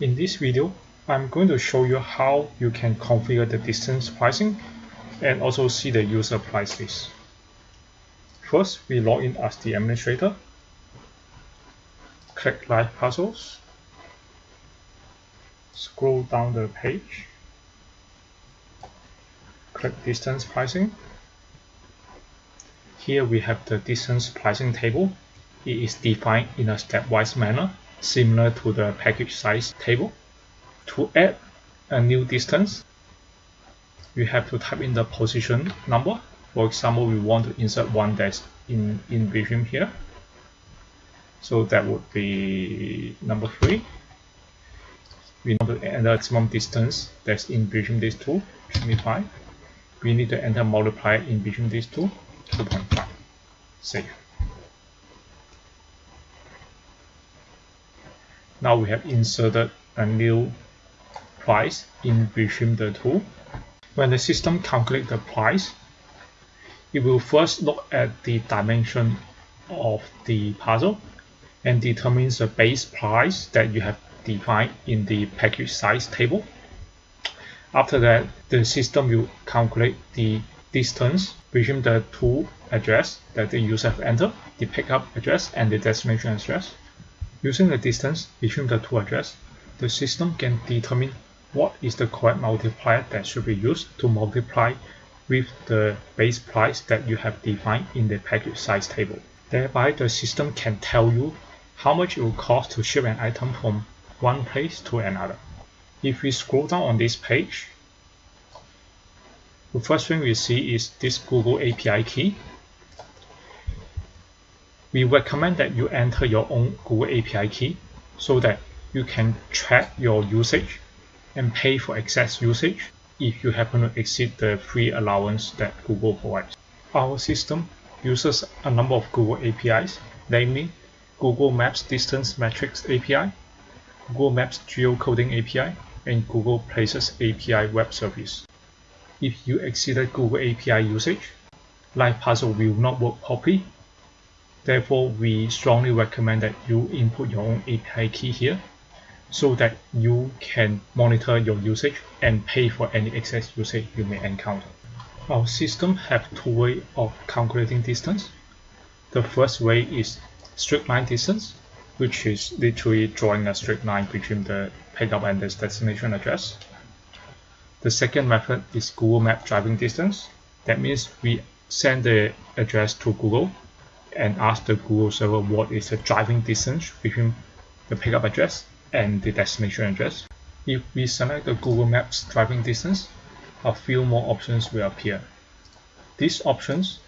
In this video, I'm going to show you how you can configure the distance pricing and also see the user price list. First, we log in as the administrator. Click Live Parcels. Scroll down the page. Click Distance Pricing. Here we have the distance pricing table. It is defined in a stepwise manner similar to the package size table. To add a new distance, we have to type in the position number. For example, we want to insert one that's in, in between here. So that would be number three. We want to enter maximum distance that's in between these two, 25. We need to enter multiplier in between these two, 2.5. Save. Now we have inserted a new price in between the two. When the system calculates the price, it will first look at the dimension of the puzzle and determines the base price that you have defined in the package size table. After that, the system will calculate the distance between the two address that the user have entered, the pickup address and the destination address. Using the distance between the two addresses, the system can determine what is the correct multiplier that should be used to multiply with the base price that you have defined in the package size table. Thereby, the system can tell you how much it will cost to ship an item from one place to another. If we scroll down on this page, the first thing we see is this Google API key we recommend that you enter your own Google API key so that you can track your usage and pay for excess usage if you happen to exceed the free allowance that Google provides. Our system uses a number of Google APIs, namely Google Maps Distance Matrix API, Google Maps Geocoding API, and Google Places API web service. If you exceeded Google API usage, Live Parcel will not work properly Therefore, we strongly recommend that you input your own API key here so that you can monitor your usage and pay for any excess usage you may encounter. Our system have two ways of calculating distance. The first way is straight line distance, which is literally drawing a straight line between the pickup and the destination address. The second method is Google Map driving distance. That means we send the address to Google and ask the Google server what is the driving distance between the pickup address and the destination address. If we select the Google Maps driving distance, a few more options will appear. These options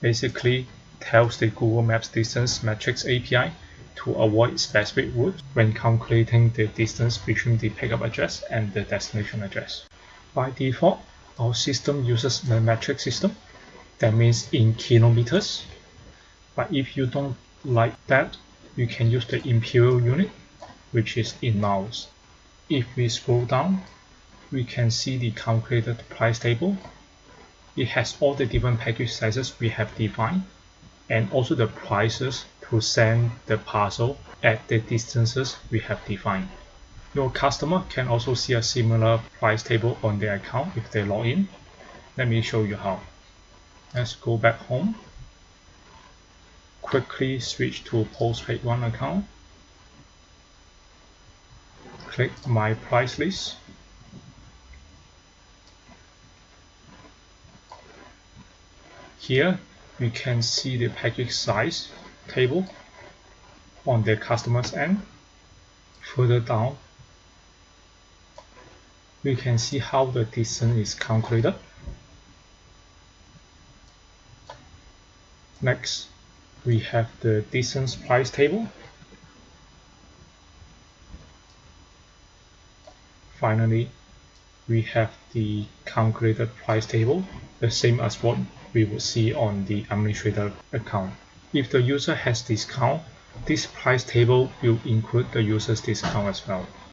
basically tells the Google Maps distance matrix API to avoid specific routes when calculating the distance between the pickup address and the destination address. By default, our system uses the metric system, that means in kilometers but if you don't like that, you can use the imperial unit, which is in miles. If we scroll down, we can see the calculated price table. It has all the different package sizes we have defined and also the prices to send the parcel at the distances we have defined. Your customer can also see a similar price table on their account if they log in. Let me show you how. Let's go back home quickly switch to postpaid one account. Click my price list. Here we can see the package size table on the customer's end. Further down we can see how the distance is calculated. Next we have the distance price table. Finally, we have the calculated price table, the same as what we would see on the administrator account. If the user has discount, this price table will include the user's discount as well.